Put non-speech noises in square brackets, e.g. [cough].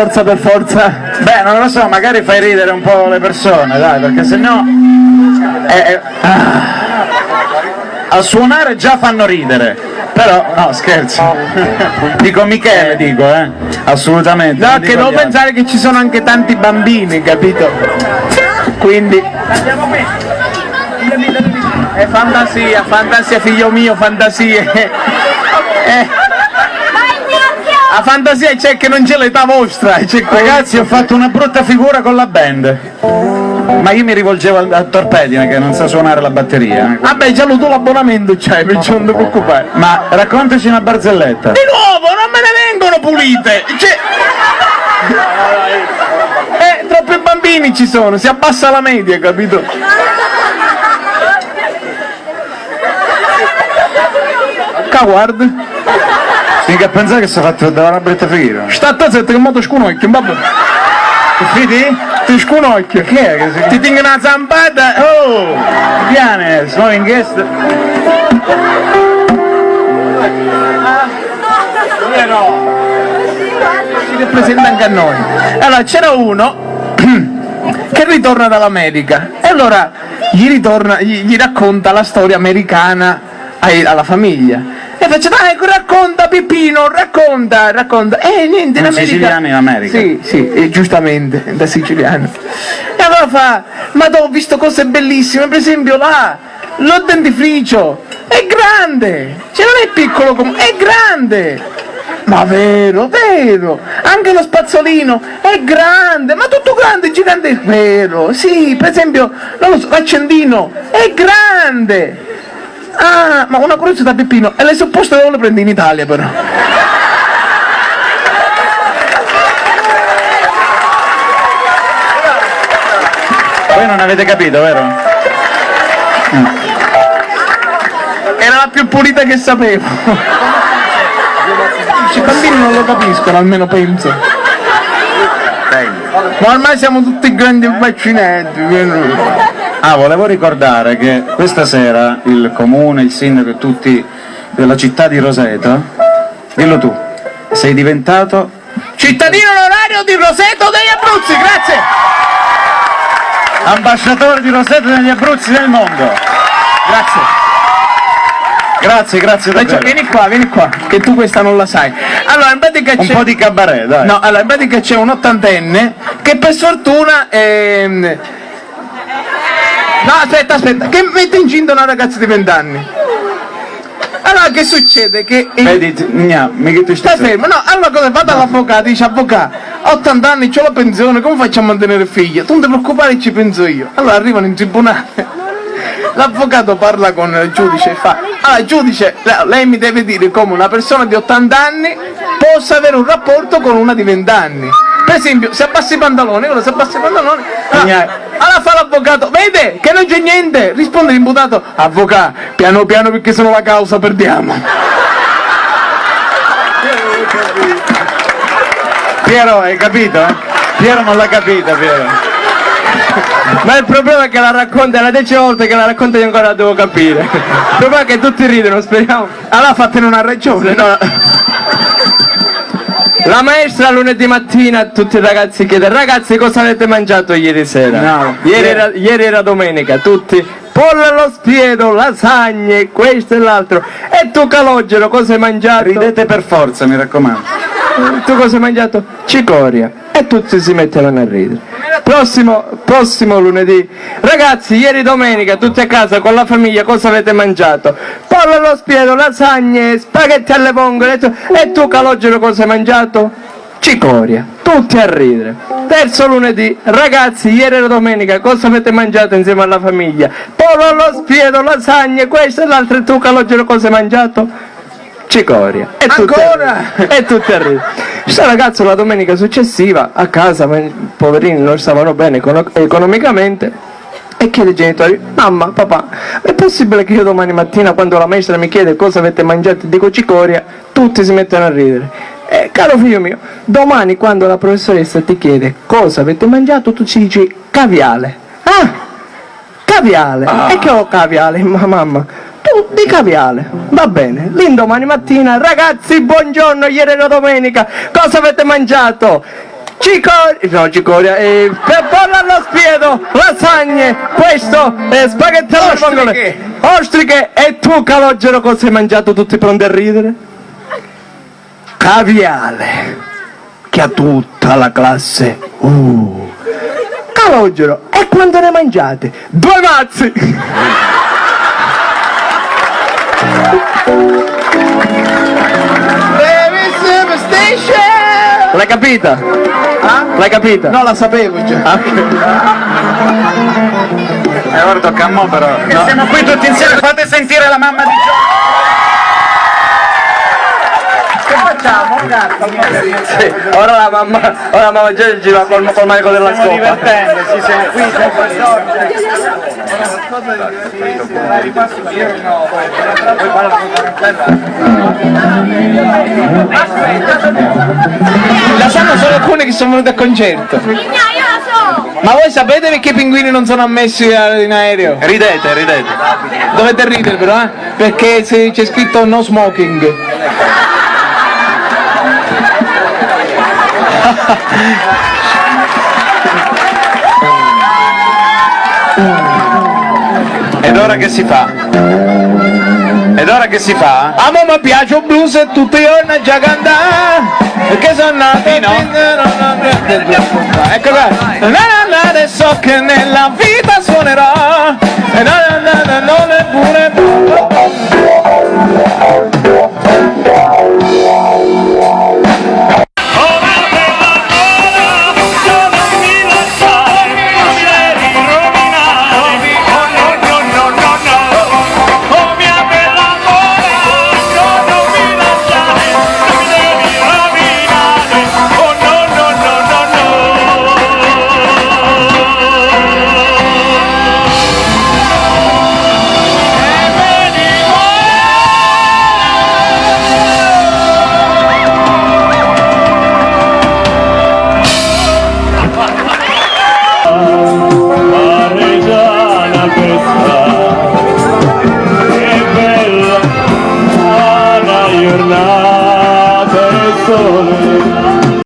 forza per forza? Beh, non lo so, magari fai ridere un po' le persone, dai, perché sennò... Eh, eh, ah. a suonare già fanno ridere. Però, no, scherzo. dico Michele, dico, eh. Assolutamente. No, che devo pensare che ci sono anche tanti bambini, capito? Quindi... È fantasia, fantasia figlio mio, fantasie. [laughs] Eh, la fantasia c'è che non c'è l'età vostra, c'è Ragazzi, ho fatto una brutta figura con la band. Ma io mi rivolgevo al- a Torpedine che non sa suonare la batteria. Vabbè, già lo tu l'abbonamento c'hai, perciò non ti preoccupare. Ma raccontaci una barzelletta. Di nuovo, non me ne vengono pulite! Cioè... [laughs] Eh, troppi bambini ci sono, si abbassa la media, capito? Ca guarda, Mica pensare che si è fatto da una brutta figura. sta a zitto che mo ti sconocchio, vabbè. Fidi? Ti sconocchio. Chi è che si... Ti tengo una zampata. Oh! Viane, sono in guest. ci rappresenta anche a noi. Allora c'era uno [clears throat] che ritorna dall'America e allora gli, ritorna, gli, gli racconta la storia americana alla famiglia. E faccio, dai, racconta Peppino, racconta, racconta. E niente, in America... siciliano in America. Sì, sì, eh, giustamente, da siciliano. E allora fa, ma ho visto cose bellissime, per esempio là, lo dentifricio, è grande, cioè non è piccolo come, è grande. Ma vero, vero, anche lo spazzolino è grande, ma tutto grande, gigante, vero, sì, per esempio, non lo so, l'accendino è grande. Ah, ma una curiosità Peppino, e le supposte dove le prendi in Italia però? Voi non avete capito, vero? Era la più pulita che sapevo. I bambini non lo capiscono, almeno penso. Ma ormai siamo tutti grandi vaccinetti. Ah, volevo ricordare che questa sera il comune, il sindaco e tutti della città di Roseto, dillo tu, sei diventato Cittadino onorario di Roseto degli Abruzzi, grazie! ambasciatore di Roseto negli Abruzzi del mondo. Grazie. Grazie, grazie davvero. vieni qua, vieni qua, che tu questa non la sai. Allora, in pratica Un c'è... po' di cabaret, dai. No, allora in pratica c'è un ottantenne che per sfortuna ehm... No, aspetta, aspetta, che mette incinta una ragazza di 20 anni. Allora che succede? Che il- Vedi, ti- gna, mica tu Stai fermo, no, allora cosa vado all'avvocato, dice avvocato, ho 80 anni, ho la pensione, come faccio a mantenere figlia? Tu non ti preoccupare, ci penso io. Allora arrivano in tribunale. L'avvocato parla con il giudice e fa, ah giudice, le- lei mi deve dire come una persona di 80 anni possa avere un rapporto con una di 20 anni. Per esempio, se abbassa i pantaloni, ora se abbassa i pantaloni, allora, allora fa l'avvocato, vede che non c'è niente, risponde l'imputato, avvocato, piano piano perché sono la causa, perdiamo. Piero, hai capito? eh? Piero non l'ha capita, Piero. Ma il problema è che la racconta, è la decima volta che la racconta io ancora la devo capire. Il problema è che tutti ridono, speriamo. Allora fatene una ragione, no? La maestra lunedì mattina a tutti i ragazzi chiede ragazzi cosa avete mangiato ieri sera? No. Ieri, era, ieri era domenica, tutti pollo allo spiedo, lasagne, questo e l'altro. E tu calogero cosa hai mangiato? Ridete per forza, mi raccomando. Tu cosa hai mangiato? Cicoria. E tutti si mettevano a ridere. Prossimo, prossimo lunedì. Ragazzi, ieri domenica, tutti a casa con la famiglia, cosa avete mangiato? Pollo allo spiedo, lasagne, spaghetti alle vongole. E tu, calogero, cosa hai mangiato? Cicoria. Tutti a ridere. Terzo lunedì. Ragazzi, ieri era domenica, cosa avete mangiato insieme alla famiglia? Pollo allo spiedo, lasagne, questo e l'altro. E tu calogero, cosa hai mangiato? Cicoria. E Ancora? ridere. E tutti a ridere. Ragazzo la domenica successiva a casa, poverini non stavano bene econo- economicamente, e chiede ai genitori, mamma, papà, è possibile che io domani mattina quando la maestra mi chiede cosa avete mangiato e dico cicoria, tutti si mettono a ridere. Eh, caro figlio mio, domani quando la professoressa ti chiede cosa avete mangiato, tu ci dici caviale. Ah, caviale. E che ho caviale, ma mamma? Di caviale, va bene. L'indomani mattina, ragazzi, buongiorno, ieri era domenica, cosa avete mangiato? cicoria, no cicoria, eh, per pollo allo spiedo, lasagne, questo, eh, spaghetti alla Ostriche. vongole, ostriche, e tu calogero cosa hai mangiato tutti pronti a ridere? Caviale, che ha tutta la classe, uh, calogero, e quanto ne mangiate? Due mazzi! Baby Superstation! L'hai capita? L'hai capita? No, la sapevo già. E ora tocca a mo però. Siamo qui tutti insieme, fate sentire la mamma di Gio. Sì, ora la mamma, ora la mamma già gira col, col manico della Stiamo scopa. divertendoci, siamo qui sempre La sanno solo alcuni che sono venuti al concerto. Migna, io la so! Ma voi sapete perché i pinguini non sono ammessi a- in aereo? Ridete, ridete. Dovete ridere però, eh? Perché se c'è scritto no smoking. [laughs] [laughs] Ed ora che si fa? Ed ora che si fa? A me mi piace un blues e tutti i giorni a già cantare Perché sono nato Ecco qua Na, na, na, Adesso che nella vita suonerò Na, na, na, na,